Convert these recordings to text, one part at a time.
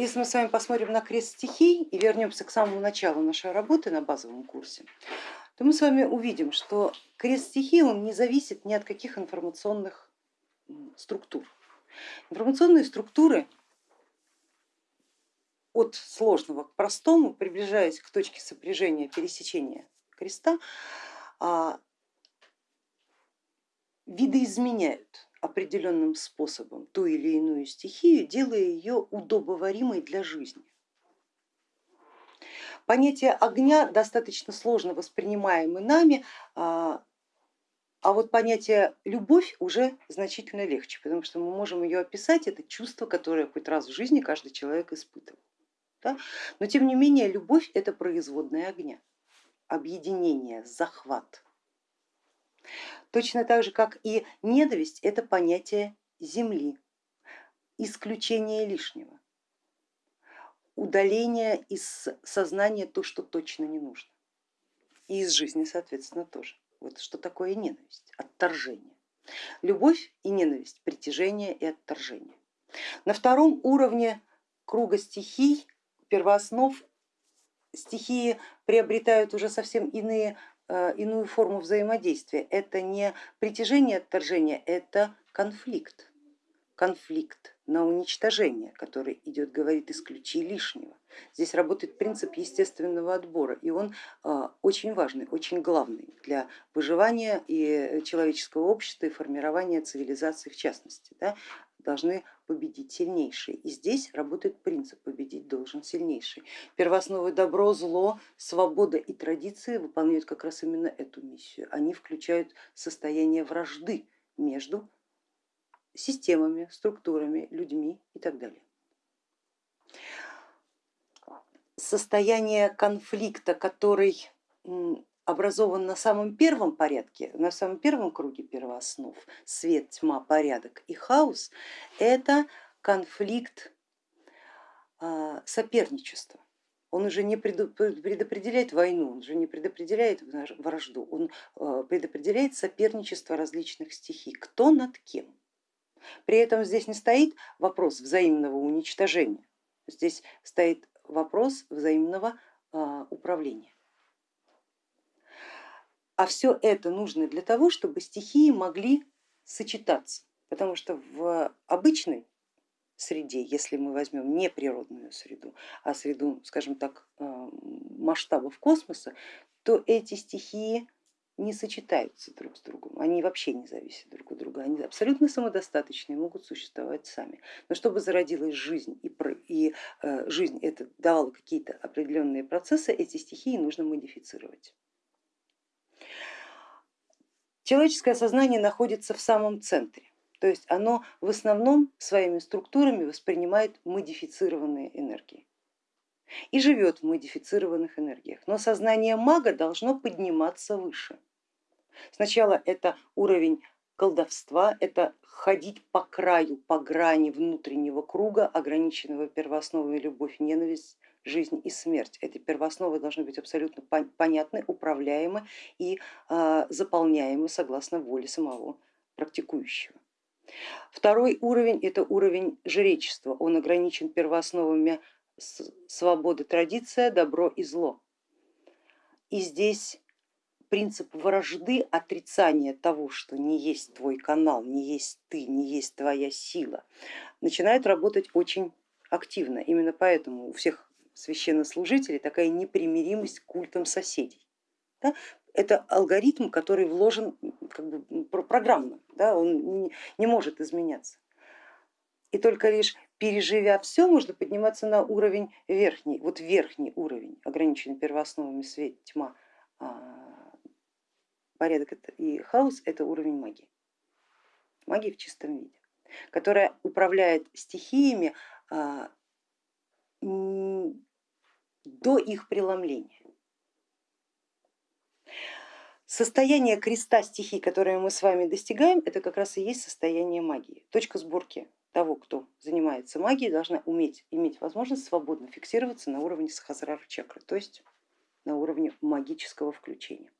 если мы с вами посмотрим на крест стихий и вернемся к самому началу нашей работы на базовом курсе, то мы с вами увидим, что крест стихий он не зависит ни от каких информационных структур. Информационные структуры от сложного к простому, приближаясь к точке сопряжения, пересечения креста, а, видоизменяют определенным способом ту или иную стихию, делая ее удобоваримой для жизни. Понятие огня достаточно сложно воспринимаемое нами, а, а вот понятие любовь уже значительно легче, потому что мы можем ее описать, это чувство, которое хоть раз в жизни каждый человек испытывал. Да? Но тем не менее любовь это производная огня, объединение, захват. Точно так же, как и ненависть, это понятие земли, исключение лишнего, удаление из сознания то, что точно не нужно. И из жизни, соответственно, тоже. Вот что такое ненависть, отторжение. Любовь и ненависть, притяжение и отторжение. На втором уровне круга стихий, первооснов, стихии приобретают уже совсем иные иную форму взаимодействия. Это не притяжение, отторжение, это конфликт. Конфликт на уничтожение, который идет, говорит, исключи лишнего. Здесь работает принцип естественного отбора, и он э, очень важный, очень главный для выживания и человеческого общества и формирования цивилизации в частности. Да? Должны победить сильнейшие. И здесь работает принцип победить должен сильнейший. Первоосновы добро, зло, свобода и традиции выполняют как раз именно эту миссию. Они включают состояние вражды между системами, структурами, людьми и так далее. Состояние конфликта, который образован на самом первом порядке, на самом первом круге первооснов, свет, тьма, порядок и хаос, это конфликт а, соперничества. Он уже не предопределяет войну, он уже не предопределяет вражду, он а, предопределяет соперничество различных стихий, кто над кем. При этом здесь не стоит вопрос взаимного уничтожения, здесь стоит вопрос взаимного а, управления. А все это нужно для того, чтобы стихии могли сочетаться, потому что в обычной среде, если мы возьмем не природную среду, а среду, скажем так, э, масштабов космоса, то эти стихии не сочетаются друг с другом, они вообще не зависят друг от друга, они абсолютно самодостаточные, могут существовать сами. Но чтобы зародилась жизнь и, и э, жизнь это давала какие-то определенные процессы, эти стихии нужно модифицировать. Человеческое сознание находится в самом центре, то есть оно в основном своими структурами воспринимает модифицированные энергии и живет в модифицированных энергиях. Но сознание мага должно подниматься выше. Сначала это уровень колдовства, это ходить по краю, по грани внутреннего круга, ограниченного первоосновой любовь, ненависть, жизнь и смерть. Эти первоосновы должны быть абсолютно понятны, управляемы и а, заполняемы согласно воле самого практикующего. Второй уровень это уровень жречества, он ограничен первоосновами свободы, традиция, добро и зло. И здесь принцип вражды, отрицания того, что не есть твой канал, не есть ты, не есть твоя сила, начинает работать очень активно. Именно поэтому у всех священнослужителей такая непримиримость к культам соседей. Да? Это алгоритм, который вложен как бы программно, да? он не, не может изменяться. И только лишь переживя все, можно подниматься на уровень верхний, вот верхний уровень, ограниченный первоосновами свет, тьма, а, порядок и хаос, это уровень магии. Магии в чистом виде, которая управляет стихиями а, до их преломления. Состояние креста стихий, которое мы с вами достигаем, это как раз и есть состояние магии. Точка сборки того, кто занимается магией, должна уметь иметь возможность свободно фиксироваться на уровне сахасрара чакры, то есть на уровне магического включения.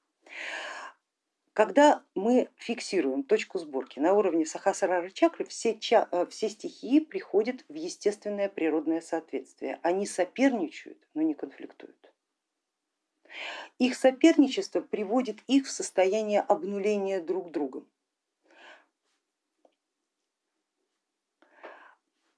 Когда мы фиксируем точку сборки на уровне сахасрара чакры, все, ча, э, все стихии приходят в естественное природное соответствие. Они соперничают, но не конфликтуют. Их соперничество приводит их в состояние обнуления друг другом.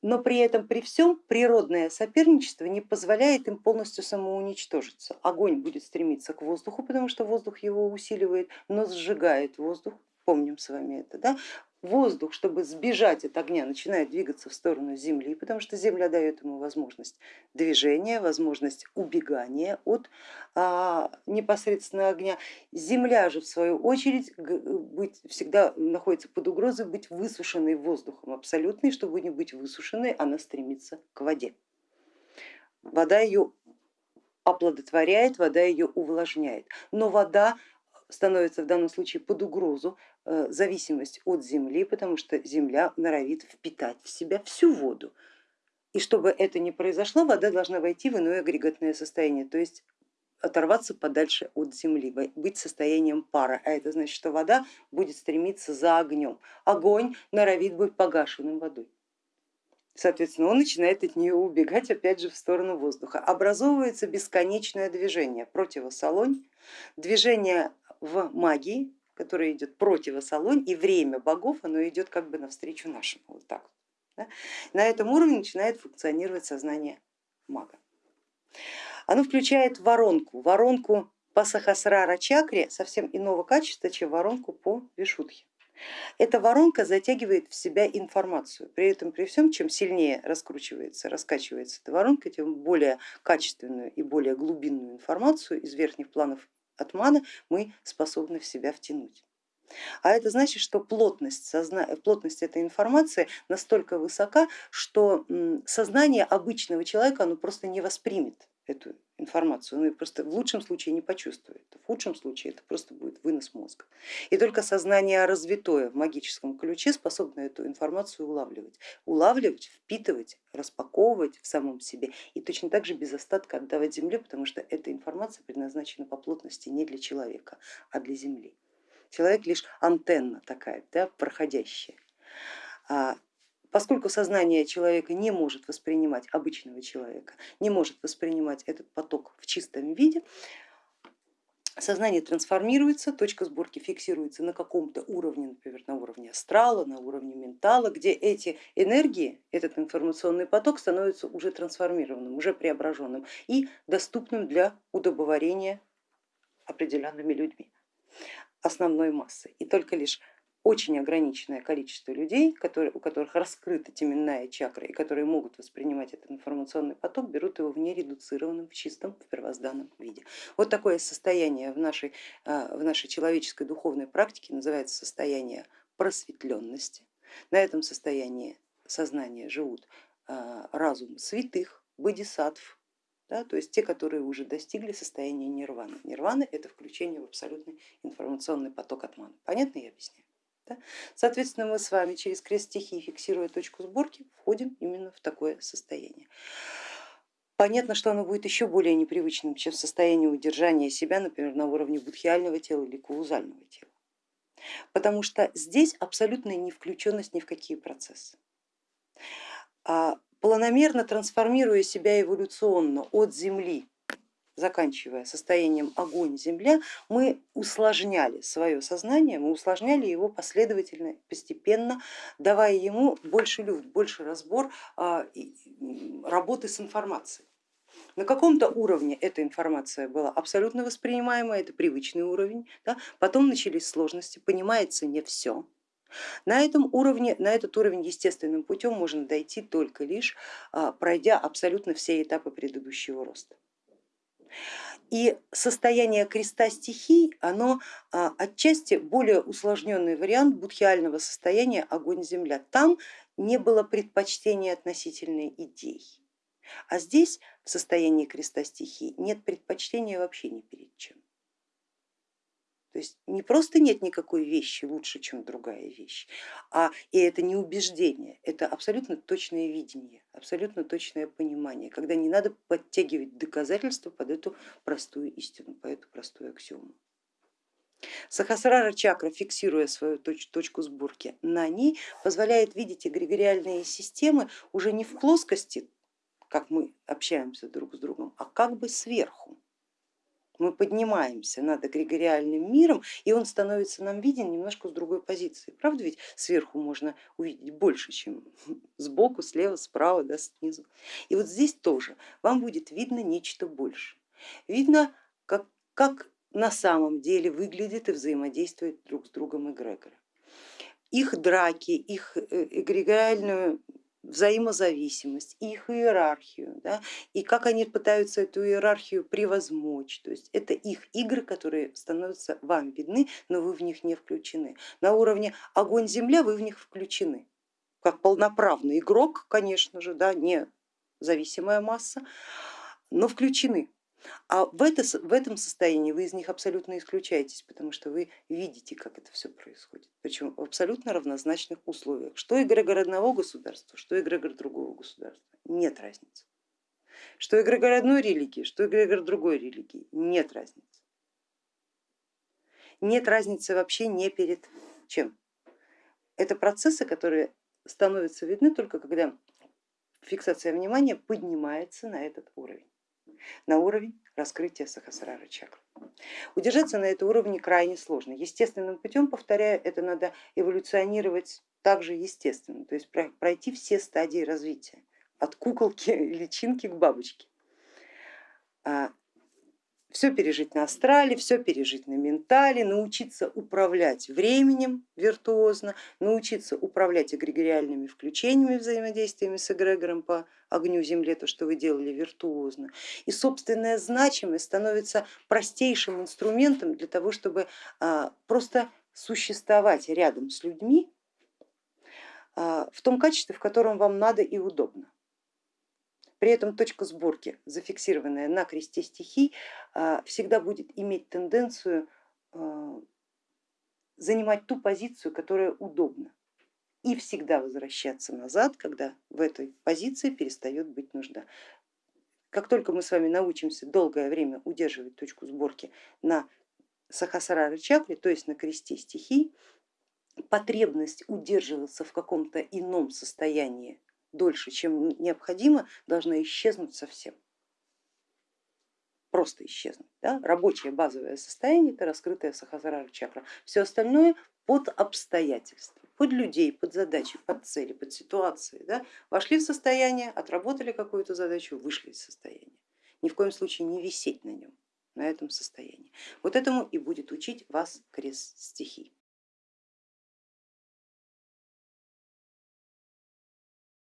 Но при этом при всем природное соперничество не позволяет им полностью самоуничтожиться. Огонь будет стремиться к воздуху, потому что воздух его усиливает, но сжигает воздух, помним с вами это, да? Воздух, чтобы сбежать от огня, начинает двигаться в сторону земли, потому что земля дает ему возможность движения, возможность убегания от а, непосредственно огня. Земля же в свою очередь быть, всегда находится под угрозой быть высушенной воздухом абсолютно, и чтобы не быть высушенной, она стремится к воде. Вода ее оплодотворяет, вода ее увлажняет, но вода становится в данном случае под угрозу э, зависимость от земли, потому что земля норовит впитать в себя всю воду. И чтобы это не произошло, вода должна войти в иное агрегатное состояние, то есть оторваться подальше от земли, быть состоянием пара, а это значит, что вода будет стремиться за огнем. Огонь норовит быть погашенным водой. Соответственно, он начинает от нее убегать опять же в сторону воздуха. Образовывается бесконечное движение, противосолонь, движение в магии, которая идет противосолонь, и время богов, оно идет как бы навстречу нашему. Вот так. Да? На этом уровне начинает функционировать сознание мага. Оно включает воронку, воронку по сахасрара чакре совсем иного качества, чем воронку по вишудхе. Эта воронка затягивает в себя информацию, при этом при всем, чем сильнее раскручивается, раскачивается эта воронка, тем более качественную и более глубинную информацию из верхних планов от маны мы способны в себя втянуть. А это значит, что плотность, созна... плотность этой информации настолько высока, что сознание обычного человека оно просто не воспримет эту информацию, ну и просто в лучшем случае не почувствует, в худшем случае это просто будет вынос мозга. И только сознание развитое в магическом ключе способно эту информацию улавливать, улавливать, впитывать, распаковывать в самом себе и точно так же без остатка отдавать земле, потому что эта информация предназначена по плотности не для человека, а для земли. Человек лишь антенна такая, да, проходящая. Поскольку сознание человека не может воспринимать обычного человека, не может воспринимать этот поток в чистом виде, сознание трансформируется, точка сборки фиксируется на каком-то уровне, например, на уровне астрала, на уровне ментала, где эти энергии, этот информационный поток становится уже трансформированным, уже преображенным и доступным для удобоварения определенными людьми, основной массы. И только лишь очень ограниченное количество людей, которые, у которых раскрыта теменная чакра и которые могут воспринимать этот информационный поток, берут его в нередуцированном, в чистом, в первозданном виде. Вот такое состояние в нашей, а, в нашей человеческой духовной практике называется состояние просветленности. На этом состоянии сознания живут а, разум святых, бодисаттв, да, то есть те, которые уже достигли состояния нирваны. Нирвана это включение в абсолютный информационный поток атмана. Понятно я объясняю? Да? Соответственно, мы с вами через крест стихии, фиксируя точку сборки, входим именно в такое состояние. Понятно, что оно будет еще более непривычным, чем состояние удержания себя, например, на уровне будхиального тела или каузального тела. Потому что здесь абсолютная не включенность ни в какие процессы. А планомерно трансформируя себя эволюционно от Земли заканчивая состоянием огонь-земля, мы усложняли свое сознание, мы усложняли его последовательно, постепенно, давая ему больше люфт, больше разбор а, работы с информацией. На каком-то уровне эта информация была абсолютно воспринимаема, это привычный уровень, да? потом начались сложности, понимается не все. На, этом уровне, на этот уровень естественным путем можно дойти только лишь а, пройдя абсолютно все этапы предыдущего роста. И состояние креста стихий, оно а, отчасти более усложненный вариант будхиального состояния огонь-земля. Там не было предпочтения относительной идей. А здесь в состоянии креста стихий нет предпочтения вообще ни перед чем. То есть не просто нет никакой вещи лучше, чем другая вещь, а и это не убеждение, это абсолютно точное видение, абсолютно точное понимание, когда не надо подтягивать доказательства под эту простую истину, под эту простую аксиому. Сахасрара чакра, фиксируя свою точ точку сборки на ней, позволяет видеть эгрегориальные системы уже не в плоскости, как мы общаемся друг с другом, а как бы сверху. Мы поднимаемся над эгрегориальным миром, и он становится нам виден немножко с другой позиции. Правда ведь сверху можно увидеть больше, чем сбоку, слева, справа, да, снизу. И вот здесь тоже вам будет видно нечто больше. Видно, как, как на самом деле выглядит и взаимодействует друг с другом эгрегоры. Их драки, их э, эгрегориальную взаимозависимость, их иерархию, да, и как они пытаются эту иерархию превозмочь. То есть это их игры, которые становятся вам видны, но вы в них не включены. На уровне огонь-земля вы в них включены, как полноправный игрок, конечно же, да, не зависимая масса, но включены. А в, это, в этом состоянии вы из них абсолютно исключаетесь, потому что вы видите, как это все происходит, причем в абсолютно равнозначных условиях. Что эгрегор одного государства, что эгрегор другого государства, нет разницы. Что эгрегор одной религии, что эгрегор другой религии, нет разницы. Нет разницы вообще не перед чем. Это процессы, которые становятся видны только когда фиксация внимания поднимается на этот уровень на уровень раскрытия Сахасрара чакры. Удержаться на этом уровне крайне сложно. Естественным путем, повторяю, это надо эволюционировать также естественно, то есть пройти все стадии развития, от куколки, личинки к бабочке. Все пережить на астрале, все пережить на ментале, научиться управлять временем виртуозно, научиться управлять эгрегориальными включениями, взаимодействиями с эгрегором по огню земле, то, что вы делали виртуозно. И собственная значимость становится простейшим инструментом для того, чтобы а, просто существовать рядом с людьми а, в том качестве, в котором вам надо и удобно. При этом точка сборки, зафиксированная на кресте стихий, а, всегда будет иметь тенденцию а, занимать ту позицию, которая удобна и всегда возвращаться назад, когда в этой позиции перестает быть нужда. Как только мы с вами научимся долгое время удерживать точку сборки на Сахасрара чакре, то есть на кресте стихий, потребность удерживаться в каком-то ином состоянии дольше, чем необходимо, должна исчезнуть совсем. Просто исчезнуть. Да? Рабочее базовое состояние это раскрытая сахасрара чакра. Все остальное под обстоятельства, под людей, под задачи, под цели, под ситуации. Да? Вошли в состояние, отработали какую-то задачу, вышли из состояния. Ни в коем случае не висеть на нем, на этом состоянии. Вот этому и будет учить вас крест стихий.